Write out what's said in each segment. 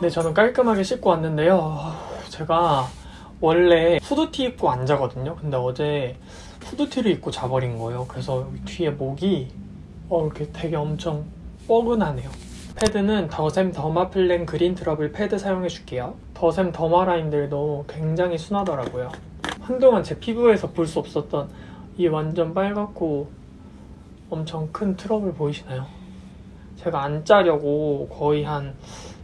네, 저는 깔끔하게 씻고 왔는데요. 제가 원래 후드티 입고 안 자거든요. 근데 어제 후드티를 입고 자버린 거예요. 그래서 뒤에 목이 어, 이렇게 되게 엄청 뻐근하네요. 패드는 더샘 더마플랜 그린 트러블 패드 사용해 줄게요. 더샘 더마 라인들도 굉장히 순하더라고요. 한동안 제 피부에서 볼 수 없었던 이 완전 빨갛고 엄청 큰 트러블 보이시나요? 제가 안 짜려고 거의 한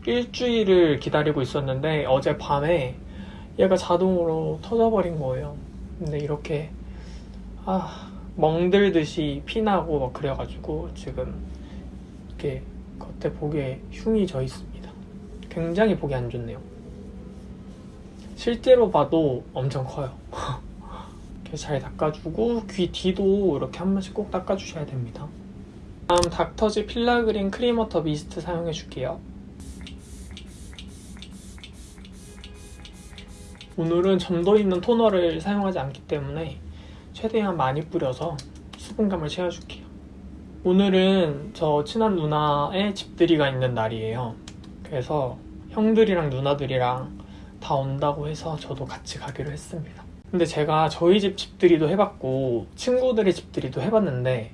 일주일을 기다리고 있었는데 어제 밤에 얘가 자동으로 터져버린 거예요. 근데 이렇게 아 멍들듯이 피나고 막 그래가지고 지금 이렇게 겉에 보기에 흉이 져 있습니다. 굉장히 보기 안 좋네요. 실제로 봐도 엄청 커요. 이렇게 잘 닦아주고 귀 뒤도 이렇게 한 번씩 꼭 닦아주셔야 됩니다. 다음 닥터즈 필라그린 크림워터 미스트 사용해 줄게요. 오늘은 점도 있는 토너를 사용하지 않기 때문에 최대한 많이 뿌려서 수분감을 채워줄게요. 오늘은 저 친한 누나의 집들이가 있는 날이에요. 그래서 형들이랑 누나들이랑 다 온다고 해서 저도 같이 가기로 했습니다. 근데 제가 저희 집 집들이도 해봤고 친구들의 집들이도 해봤는데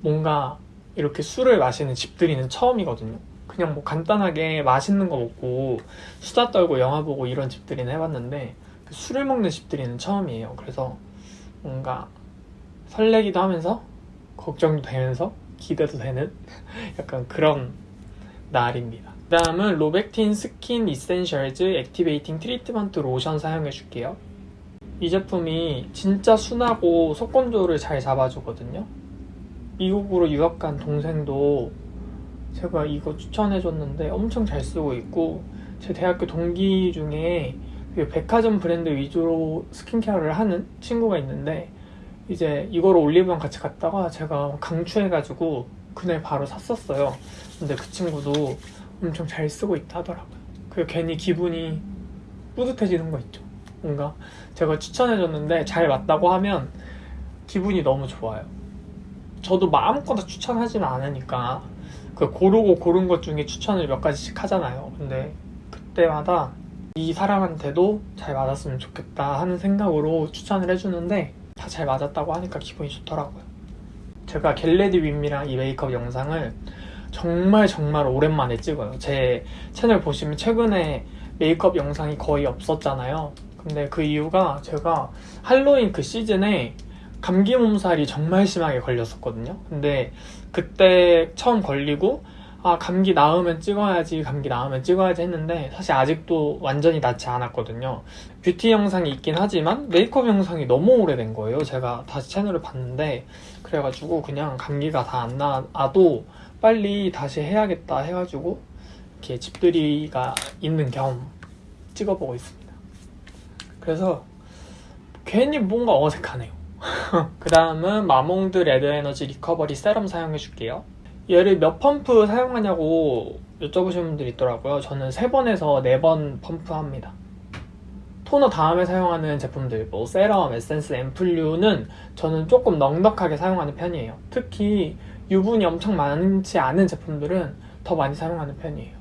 뭔가 이렇게 술을 마시는 집들이는 처음이거든요. 그냥 뭐 간단하게 맛있는 거 먹고 수다 떨고 영화 보고 이런 집들이는 해봤는데 그 술을 먹는 집들이는 처음이에요. 그래서 뭔가 설레기도 하면서 걱정도 되면서 기대도 되는 약간 그런 날입니다. 그 다음은 로백틴 스킨 이센셜즈 액티베이팅 트리트먼트 로션 사용해 줄게요. 이 제품이 진짜 순하고 속건조를 잘 잡아주거든요. 미국으로 유학 간 동생도 제가 이거 추천해줬는데 엄청 잘 쓰고 있고 제 대학교 동기 중에 그 백화점 브랜드 위주로 스킨케어를 하는 친구가 있는데 이제 이거를 올리브영 같이 갔다가 제가 강추해가지고 그날 바로 샀었어요. 근데 그 친구도 엄청 잘 쓰고 있다 하더라고요. 그 괜히 기분이 뿌듯해지는 거 있죠. 뭔가 제가 추천해줬는데 잘 맞다고 하면 기분이 너무 좋아요. 저도 마음껏 추천하지는 않으니까 그 고르고 고른 것 중에 추천을 몇 가지씩 하잖아요. 근데 그때마다 이 사람한테도 잘 맞았으면 좋겠다 하는 생각으로 추천을 해주는데 다 잘 맞았다고 하니까 기분이 좋더라고요. 제가 get ready with me랑 이 메이크업 영상을 정말 정말 오랜만에 찍어요. 제 채널 보시면 최근에 메이크업 영상이 거의 없었잖아요. 근데 그 이유가 제가 할로윈 그 시즌에 감기 몸살이 정말 심하게 걸렸었거든요. 근데 그때 처음 걸리고 아 감기 나으면 찍어야지 감기 나으면 찍어야지 했는데 사실 아직도 완전히 낫지 않았거든요. 뷰티 영상이 있긴 하지만 메이크업 영상이 너무 오래된 거예요. 제가 다시 채널을 봤는데 그래가지고 그냥 감기가 다 안 나도 빨리 다시 해야겠다 해가지고 이렇게 집들이가 있는 겸 찍어보고 있습니다. 그래서 괜히 뭔가 어색하네요. 그 다음은 마몽드 레드 에너지 리커버리 세럼 사용해 줄게요. 얘를 몇 펌프 사용하냐고 여쭤보시는 분들이 있더라고요. 저는 3번에서 4번 펌프합니다. 토너 다음에 사용하는 제품들, 뭐 세럼, 에센스, 앰플류는 저는 조금 넉넉하게 사용하는 편이에요. 특히 유분이 엄청 많지 않은 제품들은 더 많이 사용하는 편이에요.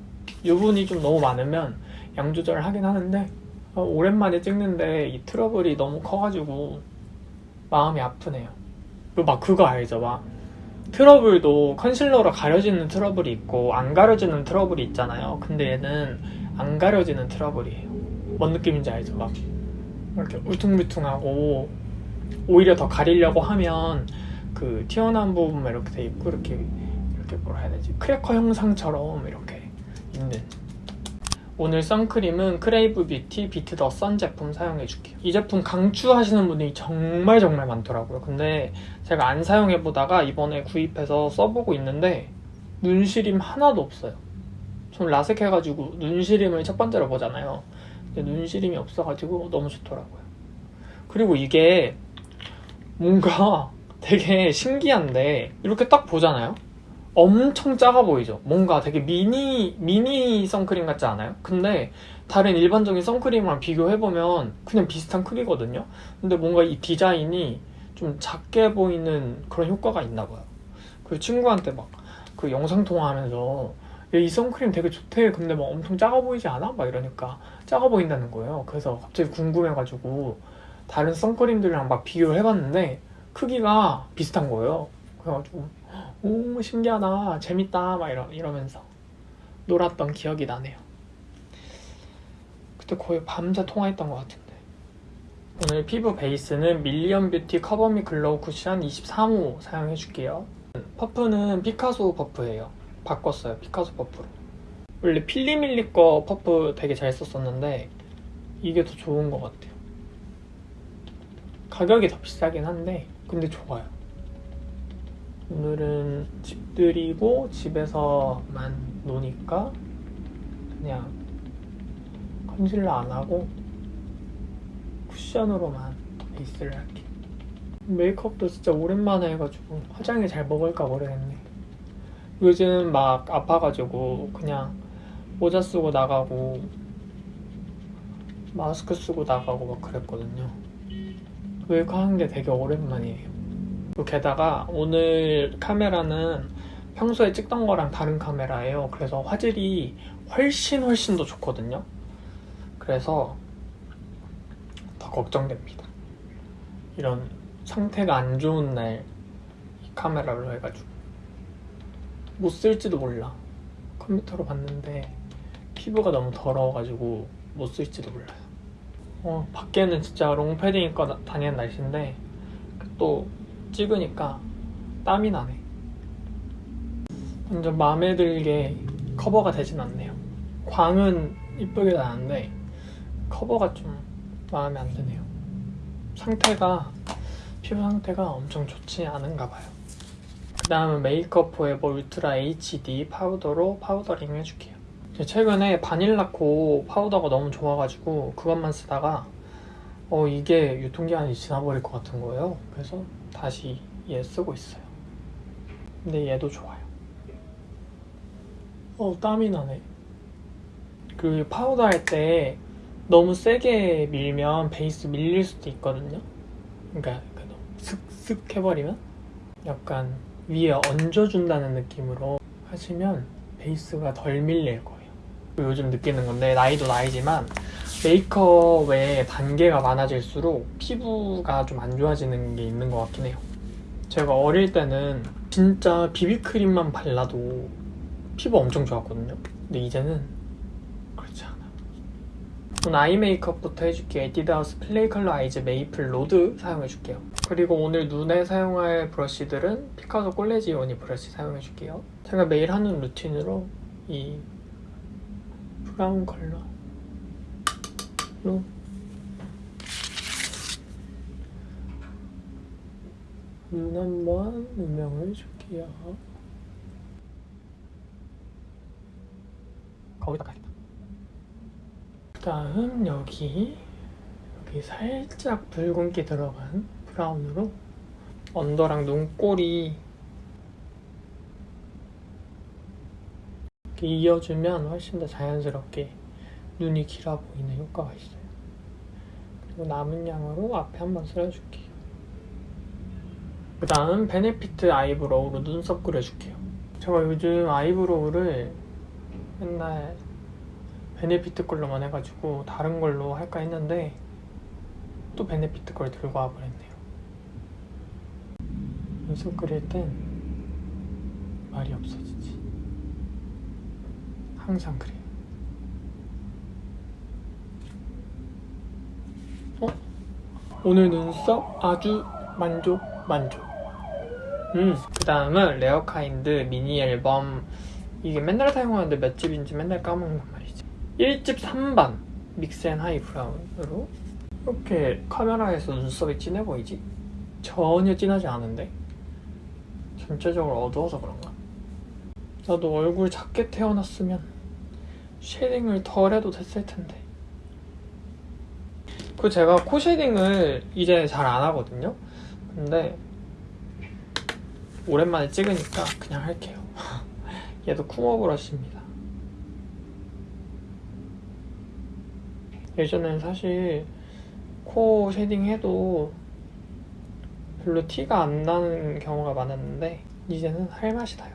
유분이 좀 너무 많으면 양 조절을 하긴 하는데 어, 오랜만에 찍는데 이 트러블이 너무 커가지고 마음이 아프네요. 막 그거 알죠? 막 트러블도 컨실러로 가려지는 트러블이 있고 안 가려지는 트러블이 있잖아요. 근데 얘는 안 가려지는 트러블이에요. 뭔 느낌인지 알죠? 막 이렇게 울퉁불퉁하고 오히려 더 가리려고 하면 그 튀어나온 부분만 이렇게 돼 있고 이렇게 이렇게 뭐라 해야 되지? 크래커 형상처럼 이렇게 있는 오늘 선크림은 크레이브 뷰티 비트 더 선 제품 사용해 줄게요. 이 제품 강추하시는 분이 정말 정말 많더라고요. 근데 제가 안 사용해 보다가 이번에 구입해서 써보고 있는데 눈시림 하나도 없어요. 전 라섹 해가지고 눈시림을 첫 번째로 보잖아요. 근데 눈시림이 없어가지고 너무 좋더라고요. 그리고 이게 뭔가 되게 신기한데 이렇게 딱 보잖아요. 엄청 작아 보이죠? 뭔가 되게 미니, 미니 선크림 같지 않아요? 근데 다른 일반적인 선크림이랑 비교해보면 그냥 비슷한 크기거든요? 근데 뭔가 이 디자인이 좀 작게 보이는 그런 효과가 있나 봐요. 그 친구한테 막 그 영상 통화하면서 이 선크림 되게 좋대 근데 막 엄청 작아 보이지 않아? 막 이러니까 작아 보인다는 거예요 그래서 갑자기 궁금해가지고 다른 선크림들이랑 막 비교를 해봤는데 크기가 비슷한 거예요 그래가지고 오 신기하다. 재밌다. 막 이러, 이러면서 놀았던 기억이 나네요. 그때 거의 밤새 통화했던 것 같은데. 오늘 피부 베이스는 밀리언 뷰티 커버미 글로우 쿠션 23호 사용해줄게요. 퍼프는 피카소 퍼프예요. 바꿨어요. 피카소 퍼프로. 원래 필리밀리 거 퍼프 되게 잘 썼었는데 이게 더 좋은 것 같아요. 가격이 더 비싸긴 한데 근데 좋아요 오늘은 집들이고 집에서만 노니까 그냥 컨실러 안 하고 쿠션으로만 베이스를 할게요 메이크업도 진짜 오랜만에 해가지고 화장이 잘 먹을까 모르겠네. 요즘 막 아파가지고 그냥 모자 쓰고 나가고 마스크 쓰고 나가고 막 그랬거든요. 메이크업 하는 게 되게 오랜만이에요 게다가 오늘 카메라는 평소에 찍던 거랑 다른 카메라예요. 그래서 화질이 훨씬 훨씬 더 좋거든요. 그래서 더 걱정됩니다. 이런 상태가 안 좋은 날이 카메라로 해가지고. 못 쓸지도 몰라. 컴퓨터로 봤는데 피부가 너무 더러워가지고 못 쓸지도 몰라요. 어, 밖에는 진짜 롱패딩 입고 나- 다니는 날씨인데 또 찍으니까 땀이 나네. 완전 마음에 들게 커버가 되진 않네요. 광은 이쁘게 나는데 커버가 좀 마음에 안 드네요. 상태가 피부 상태가 엄청 좋지 않은가 봐요. 그 다음은 메이크업 포에버 울트라 HD 파우더로 파우더링 해줄게요. 최근에 바닐라코 파우더가 너무 좋아가지고 그것만 쓰다가 어 이게 유통기한이 지나버릴 것 같은 거예요. 그래서 다시 얘 쓰고 있어요. 근데 얘도 좋아요. 어 땀이 나네. 그 파우더 할 때 너무 세게 밀면 베이스 밀릴 수도 있거든요. 그러니까 그 너무 슥슥 해버리면 약간 위에 얹어준다는 느낌으로 하시면 베이스가 덜 밀릴 거예요. 요즘 느끼는 건데 나이도 나이지만 메이크업의 단계가 많아질수록 피부가 좀 안 좋아지는 게 있는 것 같긴 해요. 제가 어릴 때는 진짜 비비크림만 발라도 피부 엄청 좋았거든요. 근데 이제는 그렇지 않아 오늘 아이 메이크업부터 해줄게요. 에뛰드하우스 플레이 컬러 아이즈 메이플 로드 사용해줄게요. 그리고 오늘 눈에 사용할 브러쉬들은 피카소 콜레지오니 브러쉬 사용해줄게요. 제가 매일 하는 루틴으로 이 브라운 컬러 로. 눈 한번 음영을 줄게요. 거기다 가겠다. 그 다음 여기 여기 살짝 붉은기 들어간 브라운으로 언더랑 눈꼬리 이렇게 이어주면 훨씬 더 자연스럽게 눈이 길어 보이는 효과가 있어요. 그리고 남은 양으로 앞에 한번 쓸어줄게요. 그 다음 베네피트 아이브로우로 눈썹 그려줄게요. 제가 요즘 아이브로우를 맨날 베네피트 걸로만 해가지고 다른 걸로 할까 했는데 또 베네피트 걸 들고 와버렸네요. 눈썹 그릴 땐 말이 없어지지. 항상 그래요 오늘 눈썹 아주 만족 만족. 음, 그 다음은 레어카인드 미니 앨범. 이게 맨날 사용하는데 몇 집인지 맨날 까먹는단 말이지. 1집 3번 믹스앤 하이 브라운으로. 이렇게 카메라에서 눈썹이 진해 보이지? 전혀 진하지 않은데? 전체적으로 어두워서 그런가? 나도 얼굴 작게 태어났으면 쉐딩을 덜 해도 됐을 텐데 그 제가 코 쉐딩을 이제 잘 안 하거든요. 근데 오랜만에 찍으니까 그냥 할게요. 얘도 쿠머 브러쉬입니다. 예전엔 사실 코 쉐딩 해도 별로 티가 안 나는 경우가 많았는데 이제는 할 맛이 나요.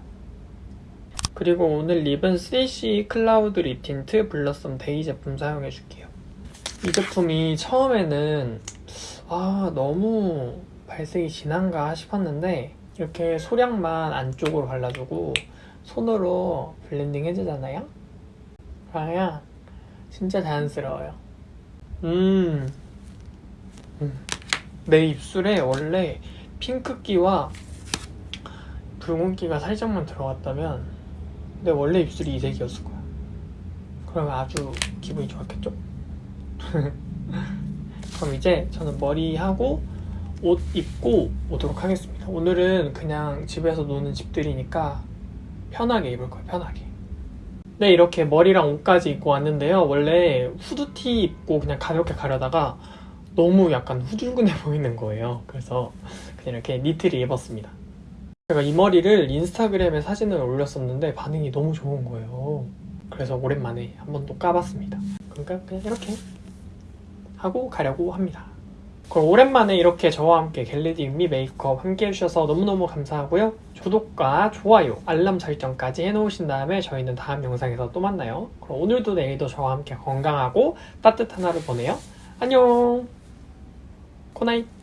그리고 오늘 립은 3CE 클라우드 립 틴트 블러썸 데이 제품 사용해줄게요. 이 제품이 처음에는 아 너무 발색이 진한가 싶었는데 이렇게 소량만 안쪽으로 발라주고 손으로 블렌딩 해주잖아요. 그러면 진짜 자연스러워요. 음, 음. 내 입술에 원래 핑크기와 붉은기가 살짝만 들어갔다면 내 원래 입술이 이 색이었을 거야. 그러면 아주 기분이 좋았겠죠? 그럼 이제 저는 머리하고 옷 입고 오도록 하겠습니다. 오늘은 그냥 집에서 노는 집들이니까 편하게 입을 거예요, 편하게. 네, 이렇게 머리랑 옷까지 입고 왔는데요. 원래 후드티 입고 그냥 가볍게 가려다가 너무 약간 후줄근해 보이는 거예요. 그래서 그냥 이렇게 니트를 입었습니다. 제가 이 머리를 인스타그램에 사진을 올렸었는데 반응이 너무 좋은 거예요. 그래서 오랜만에 한번 또 까봤습니다. 그러니까 그냥 이렇게 하고 가려고 합니다. 그럼 오랜만에 이렇게 저와 함께 get ready with me 메이크업 함께 해주셔서 너무너무 감사하고요. 구독과 좋아요, 알람 설정까지 해놓으신 다음에 저희는 다음 영상에서 또 만나요. 그럼 오늘도 내일도 저와 함께 건강하고 따뜻한 하루 보내요. 안녕! Good night!